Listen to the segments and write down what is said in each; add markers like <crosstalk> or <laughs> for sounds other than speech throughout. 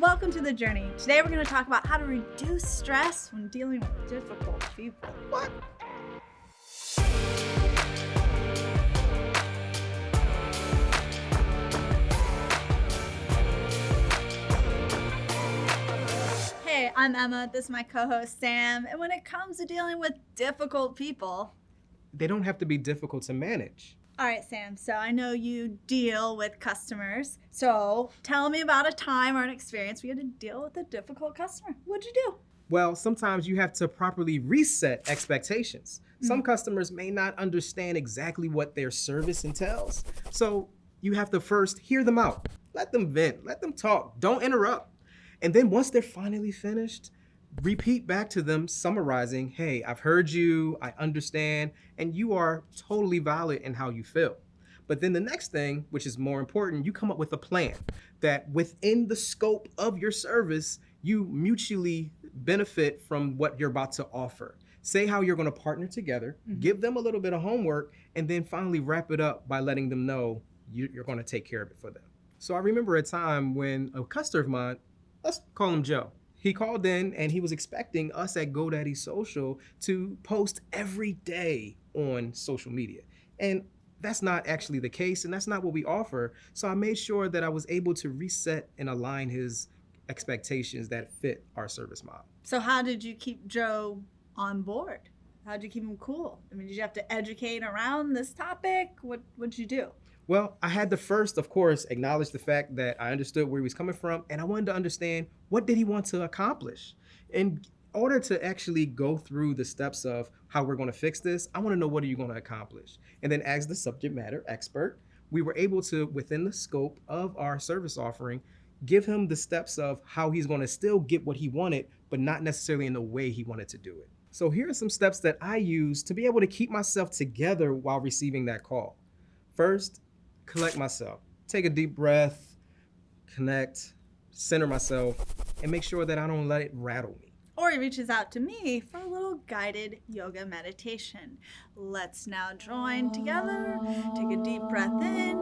welcome to The Journey. Today we're going to talk about how to reduce stress when dealing with difficult people. What? Hey, I'm Emma. This is my co-host Sam. And when it comes to dealing with difficult people, They don't have to be difficult to manage. All right, Sam. So I know you deal with customers. So tell me about a time or an experience where you had to deal with a difficult customer. What'd you do? Well, sometimes you have to properly reset expectations. Some mm-hmm. customers may not understand exactly what their service entails. So you have to first hear them out. Let them vent, let them talk, don't interrupt. And then once they're finally finished, repeat back to them, summarizing, hey, I've heard you, I understand, and you are totally valid in how you feel. But then the next thing, which is more important, you come up with a plan that within the scope of your service, you mutually benefit from what you're about to offer. Say how you're going to partner together, mm-hmm. give them a little bit of homework, and then finally wrap it up by letting them know you, you're going to take care of it for them. So I remember a time when a customer of mine, let's call him Joe. He called in and he was expecting us at GoDaddy Social to post every day on social media. And that's not actually the case, and that's not what we offer. So I made sure that I was able to reset and align his expectations that fit our service model. So how did you keep Joe on board? How did you keep him cool? I mean, did you have to educate around this topic? What what'd you do? Well, I had to first, of course, acknowledge the fact that I understood where he was coming from, and I wanted to understand what did he want to accomplish. In order to actually go through the steps of how we're going to fix this, I want to know what are you going to accomplish. And then, as the subject matter expert, we were able to, within the scope of our service offering, give him the steps of how he's going to still get what he wanted, but not necessarily in the way he wanted to do it. So here are some steps that I use to be able to keep myself together while receiving that call. First, collect myself. Take a deep breath, connect, center myself, and make sure that I don't let it rattle me. Or he reaches out to me for a little guided yoga meditation. Let's now join together. Take a deep breath in,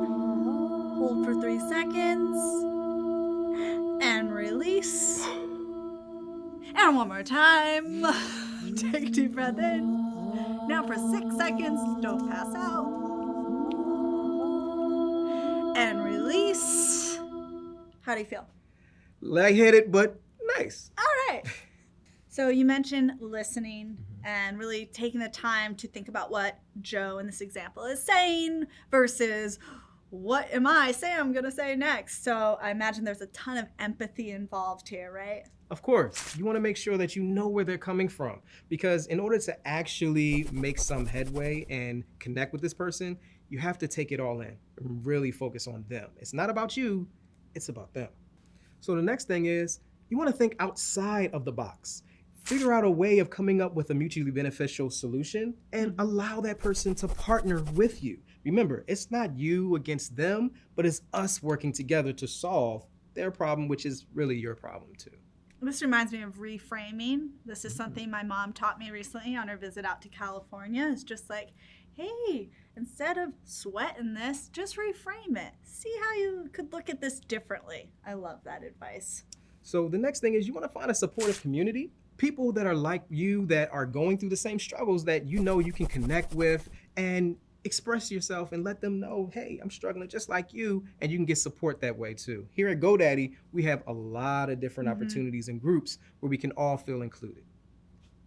hold for three seconds, and release. And one more time. <laughs> Take a deep breath in. Now for six seconds, don't pass out. And release. How do you feel? Lightheaded, but nice. All right. So you mentioned listening and really taking the time to think about what Joe in this example is saying versus what am I, Sam, going to say next? So I imagine there's a ton of empathy involved here, right? Of course, you want to make sure that you know where they're coming from because in order to actually make some headway and connect with this person, you have to take it all in and really focus on them. It's not about you, it's about them. So the next thing is you want to think outside of the box. Figure out a way of coming up with a mutually beneficial solution and allow that person to partner with you. Remember, it's not you against them, but it's us working together to solve their problem, which is really your problem too. This reminds me of reframing. This is mm-hmm. something my mom taught me recently on her visit out to California. It's just like, hey, instead of sweating this, just reframe it. See how you could look at this differently. I love that advice. So the next thing is you want to find a supportive community, people that are like you that are going through the same struggles that you know you can connect with and express yourself and let them know, hey, I'm struggling just like you, and you can get support that way too. Here at GoDaddy, we have a lot of different mm-hmm. opportunities and groups where we can all feel included.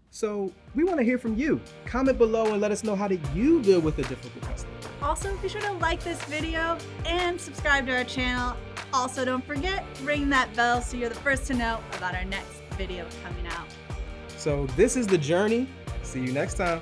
So we want to hear from you. Comment below and let us know how did you deal with a difficult customer. Also, be sure to like this video and subscribe to our channel. Also, don't forget, ring that bell so you're the first to know about our next video coming out. So this is the journey. See you next time.